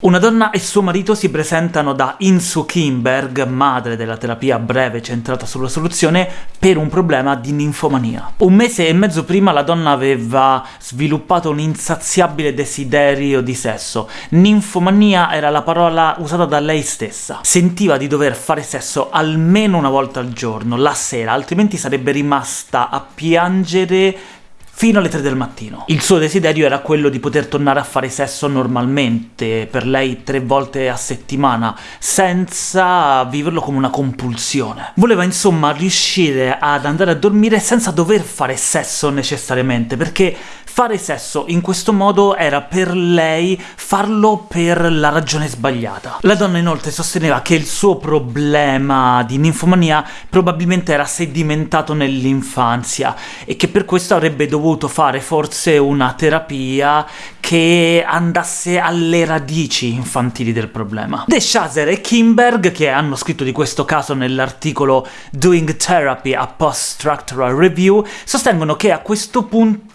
Una donna e suo marito si presentano da Insu Kimberg, madre della terapia breve centrata sulla soluzione, per un problema di ninfomania. Un mese e mezzo prima la donna aveva sviluppato un insaziabile desiderio di sesso. Ninfomania era la parola usata da lei stessa. Sentiva di dover fare sesso almeno una volta al giorno, la sera, altrimenti sarebbe rimasta a piangere fino alle 3 del mattino. Il suo desiderio era quello di poter tornare a fare sesso normalmente, per lei tre volte a settimana, senza viverlo come una compulsione. Voleva insomma riuscire ad andare a dormire senza dover fare sesso necessariamente, perché fare sesso in questo modo era per lei farlo per la ragione sbagliata. La donna inoltre sosteneva che il suo problema di ninfomania probabilmente era sedimentato nell'infanzia e che per questo avrebbe dovuto fare forse una terapia che andasse alle radici infantili del problema. De Shazer e Kimberg, che hanno scritto di questo caso nell'articolo Doing Therapy a Post-Structural Review, sostengono che a questo punto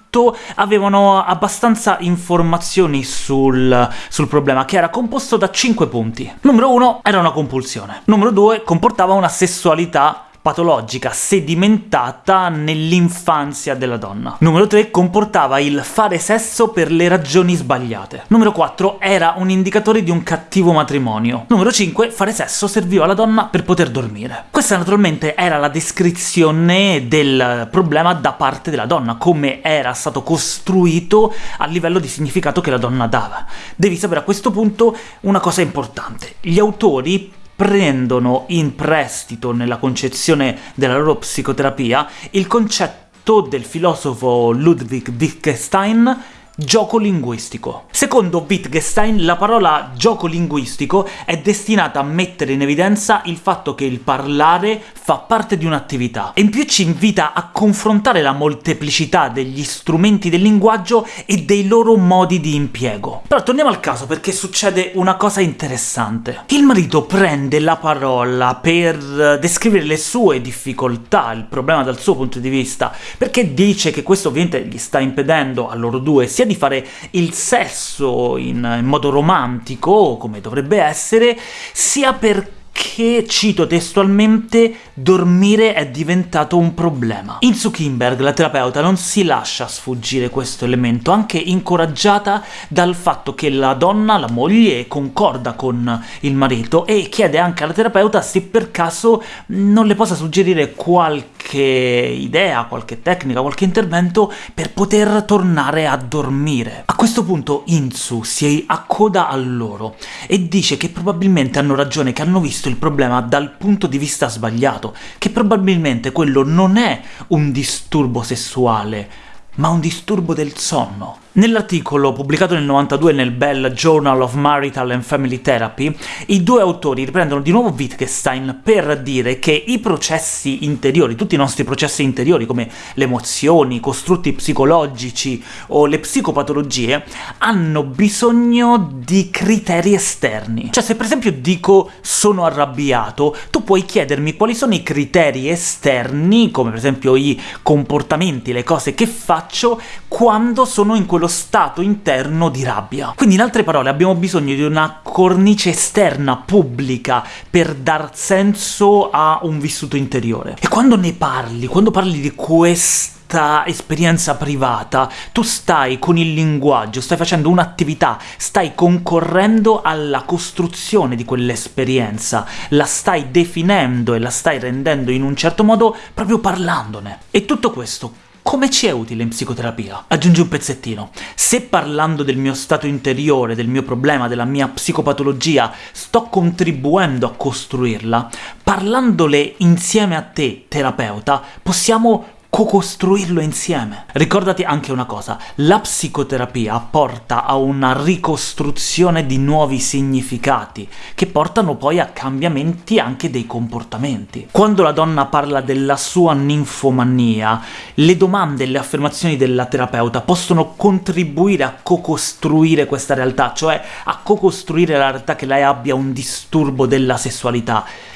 avevano abbastanza informazioni sul, sul, problema, che era composto da 5 punti. Numero 1 era una compulsione. Numero 2 comportava una sessualità patologica sedimentata nell'infanzia della donna. Numero 3 comportava il fare sesso per le ragioni sbagliate. Numero 4 era un indicatore di un cattivo matrimonio. Numero 5 fare sesso serviva alla donna per poter dormire. Questa naturalmente era la descrizione del problema da parte della donna, come era stato costruito a livello di significato che la donna dava. Devi sapere a questo punto una cosa importante. Gli autori prendono in prestito nella concezione della loro psicoterapia il concetto del filosofo Ludwig Wittgenstein Gioco linguistico. Secondo Wittgenstein, la parola gioco linguistico è destinata a mettere in evidenza il fatto che il parlare fa parte di un'attività, e in più ci invita a confrontare la molteplicità degli strumenti del linguaggio e dei loro modi di impiego. Però torniamo al caso, perché succede una cosa interessante. Il marito prende la parola per descrivere le sue difficoltà, il problema dal suo punto di vista, perché dice che questo ovviamente gli sta impedendo a loro due sia sia di fare il sesso in, in modo romantico, come dovrebbe essere, sia perché che, cito testualmente, dormire è diventato un problema. In Zuckerberg, la terapeuta, non si lascia sfuggire questo elemento, anche incoraggiata dal fatto che la donna, la moglie, concorda con il marito e chiede anche alla terapeuta se per caso non le possa suggerire qualche idea, qualche tecnica, qualche intervento per poter tornare a dormire. A questo punto Insu si accoda a loro e dice che probabilmente hanno ragione, che hanno visto il problema dal punto di vista sbagliato, che probabilmente quello non è un disturbo sessuale, ma un disturbo del sonno. Nell'articolo pubblicato nel 92 nel Bell Journal of Marital and Family Therapy, i due autori riprendono di nuovo Wittgenstein per dire che i processi interiori, tutti i nostri processi interiori, come le emozioni, i costrutti psicologici o le psicopatologie, hanno bisogno di criteri esterni. Cioè, se per esempio dico «sono arrabbiato», tu puoi chiedermi quali sono i criteri esterni, come per esempio i comportamenti, le cose che faccio, quando sono in quello quello stato interno di rabbia. Quindi in altre parole abbiamo bisogno di una cornice esterna, pubblica, per dar senso a un vissuto interiore. E quando ne parli, quando parli di questa esperienza privata, tu stai con il linguaggio, stai facendo un'attività, stai concorrendo alla costruzione di quell'esperienza, la stai definendo e la stai rendendo in un certo modo proprio parlandone. E tutto questo come ci è utile in psicoterapia? Aggiungi un pezzettino. Se parlando del mio stato interiore, del mio problema, della mia psicopatologia, sto contribuendo a costruirla, parlandole insieme a te, terapeuta, possiamo co-costruirlo insieme. Ricordati anche una cosa, la psicoterapia porta a una ricostruzione di nuovi significati, che portano poi a cambiamenti anche dei comportamenti. Quando la donna parla della sua ninfomania, le domande e le affermazioni della terapeuta possono contribuire a co-costruire questa realtà, cioè a co-costruire la realtà che lei abbia un disturbo della sessualità.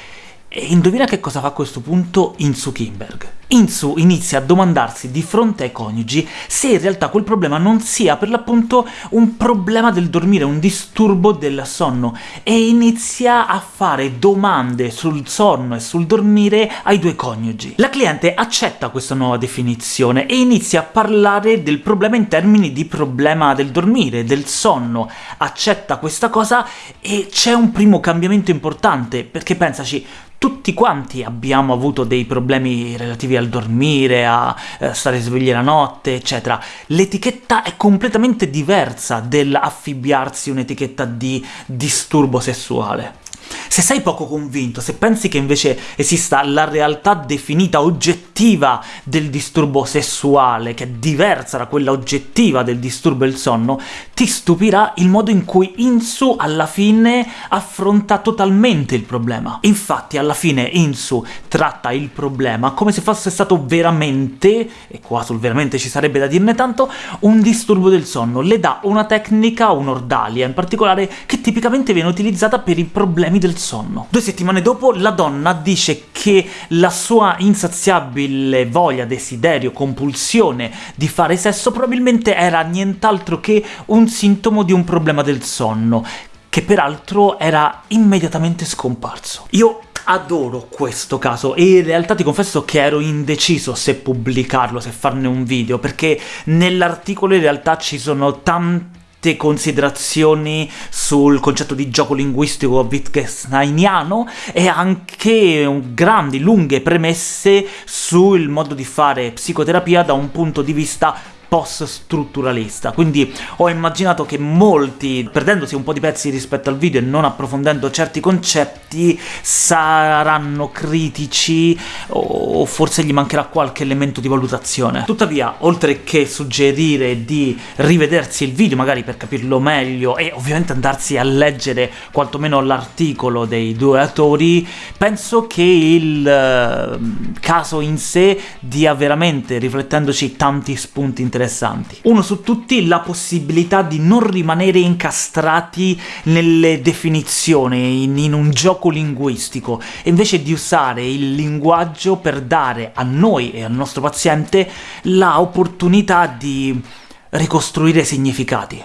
E indovina che cosa fa a questo punto Insu Kimberg? Insu inizia a domandarsi di fronte ai coniugi se in realtà quel problema non sia per l'appunto un problema del dormire, un disturbo del sonno, e inizia a fare domande sul sonno e sul dormire ai due coniugi. La cliente accetta questa nuova definizione e inizia a parlare del problema in termini di problema del dormire, del sonno, accetta questa cosa e c'è un primo cambiamento importante, perché pensaci, tutti quanti abbiamo avuto dei problemi relativi al dormire, a eh, stare svegli la notte, eccetera. L'etichetta è completamente diversa dell'affibbiarsi un'etichetta di disturbo sessuale. Se sei poco convinto, se pensi che invece esista la realtà definita, oggettiva del disturbo sessuale, che è diversa da quella oggettiva del disturbo del sonno, ti stupirà il modo in cui Insu alla fine affronta totalmente il problema. Infatti alla fine Insu tratta il problema come se fosse stato veramente, e qua sul veramente ci sarebbe da dirne tanto, un disturbo del sonno. Le dà una tecnica, un'ordalia in particolare, che tipicamente viene utilizzata per i problemi del sonno. Due settimane dopo la donna dice che la sua insaziabile voglia, desiderio, compulsione di fare sesso probabilmente era nient'altro che un sintomo di un problema del sonno, che peraltro era immediatamente scomparso. Io adoro questo caso, e in realtà ti confesso che ero indeciso se pubblicarlo, se farne un video, perché nell'articolo in realtà ci sono tanti considerazioni sul concetto di gioco linguistico wittgensteiniano e anche grandi, lunghe premesse sul modo di fare psicoterapia da un punto di vista post-strutturalista, quindi ho immaginato che molti, perdendosi un po' di pezzi rispetto al video e non approfondendo certi concetti, saranno critici o forse gli mancherà qualche elemento di valutazione. Tuttavia, oltre che suggerire di rivedersi il video, magari per capirlo meglio, e ovviamente andarsi a leggere quantomeno l'articolo dei due autori, penso che il uh, caso in sé dia veramente, riflettendoci, tanti spunti interessanti interessanti. Uno su tutti, la possibilità di non rimanere incastrati nelle definizioni, in, in un gioco linguistico, e invece di usare il linguaggio per dare a noi e al nostro paziente la opportunità di ricostruire significati.